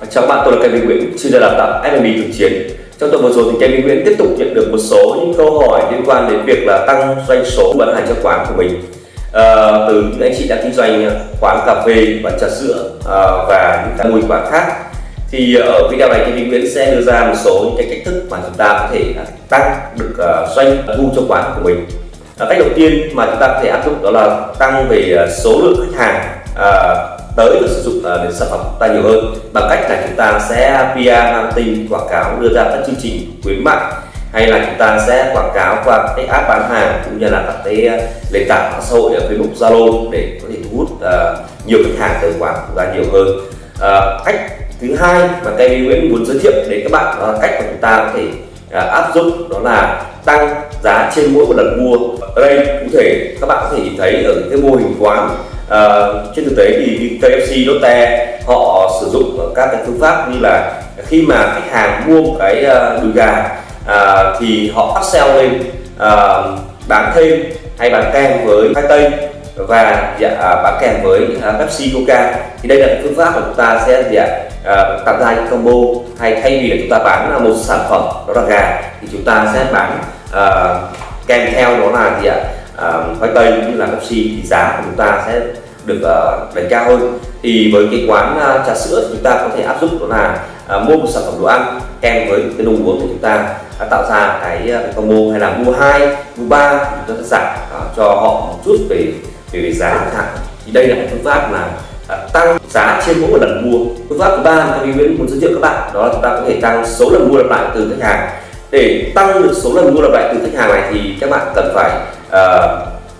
Chào các bạn, tôi là Kevin Nguyễn, chuyên gia đào tạo FMB thực chiến. Trong tuần vừa rồi thì Kevin Nguyễn tiếp tục nhận được một số những câu hỏi liên quan đến việc là tăng doanh số bán hàng cho quán của mình à, từ những anh chị đang kinh doanh quán cà phê, và trà sữa à, và những mô hình quán khác. Thì ở video này Kevin Nguyễn sẽ đưa ra một số những cái cách thức mà chúng ta có thể tăng được uh, doanh thu cho quán của mình. À, cách đầu tiên mà chúng ta có thể áp dụng đó là tăng về số lượng khách hàng à, tới được sử dụng à, uh, đến sản phẩm của ta nhiều hơn. Bằng cách là chúng ta sẽ PR marketing quảng cáo đưa ra các chương trình khuyến mại hay là chúng ta sẽ quảng cáo qua cái app bán hàng cũng như là các cái à, nền tảng mạng xã hội ở Facebook Zalo để có thể thu hút uh, nhiều khách hàng tới quảng của ta nhiều hơn. Uh, cách thứ hai mà Kevin Nguyễn muốn giới thiệu đến các bạn đó là cách mà chúng ta có thể uh, áp dụng đó là tăng giá trên mỗi một lần mua. Ở đây cụ thể các bạn có thể nhìn thấy ở cái mô hình quán à, trên thực tế thì KFC Lotte họ sử dụng các cái phương pháp như là khi mà khách hàng mua một cái ờ, đùi gà à, thì họ upsell lên à, bán thêm hay bán kèm với khoai tây và dạ, à, bán kèm với uh, Pepsi Coca. Thì đây là phương pháp mà chúng ta sẽ dạ, tạo ra những combo hay thay vì là chúng ta bán một sản phẩm đó là gà thì chúng ta sẽ bán uh, kèm theo đó là gì ạ uh, khoai tây cũng như là Pepsi thì giá của chúng ta sẽ được uh, đánh cao hơn. Thì với cái quán uh, trà sữa chúng ta có thể áp dụng đó là uh, mua một sản phẩm đồ ăn kèm với cái đồ uống thì chúng ta uh, tạo ra cái, uh, cái combo hay là mua hai mua ba chúng ta giảm uh, cho họ một chút về về, về giá chẳng thì đây là một phương pháp là uh, tăng giá trên mỗi một lần mua. Phương pháp thứ ba mà tôi muốn giới thiệu các bạn đó là chúng ta có thể tăng số lần mua lặp lại từ khách hàng. Để tăng được số lần mua lặp lại từ khách hàng này thì các bạn cần phải uh,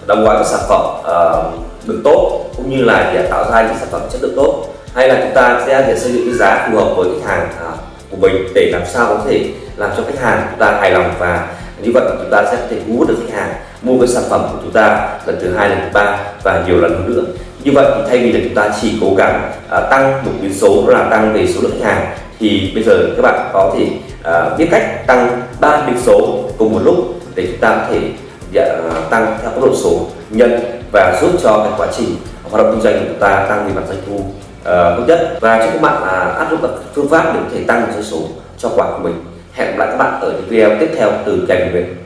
đóng gói các sản phẩm uh, được tốt cũng như là để tạo ra những sản phẩm chất lượng tốt. Hay là chúng ta sẽ để xây dựng cái giá phù hợp với khách hàng uh, của mình để làm sao có thể làm cho khách hàng chúng ta hài lòng và như vậy chúng ta sẽ có thể thu hút được khách hàng mua cái sản phẩm của chúng ta lần thứ hai lần thứ ba và nhiều lần hơn nữa. Như vậy thì thay vì là chúng ta chỉ cố gắng uh, tăng một biến số đó là tăng về số lượng khách hàng thì bây giờ các bạn có thể uh, biết cách tăng ba biến số cùng một lúc để chúng ta có thể À, tăng theo tốc độ số nhân và giúp cho cái quá trình hoạt động kinh doanh của chúng ta tăng về mặt doanh thu uh, nhất. Và chúc các bạn uh, áp dụng các phương pháp để có thể tăng doanh số cho quả của mình. Hẹn gặp lại các bạn ở những video tiếp theo từ kênh của mình